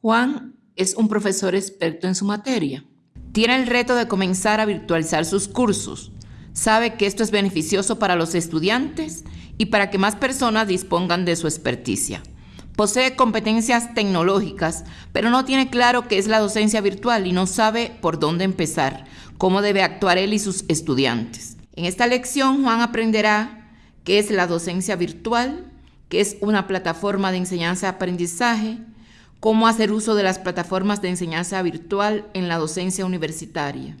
Juan es un profesor experto en su materia. Tiene el reto de comenzar a virtualizar sus cursos. Sabe que esto es beneficioso para los estudiantes y para que más personas dispongan de su experticia. Posee competencias tecnológicas, pero no tiene claro qué es la docencia virtual y no sabe por dónde empezar, cómo debe actuar él y sus estudiantes. En esta lección, Juan aprenderá qué es la docencia virtual, qué es una plataforma de enseñanza-aprendizaje, cómo hacer uso de las plataformas de enseñanza virtual en la docencia universitaria.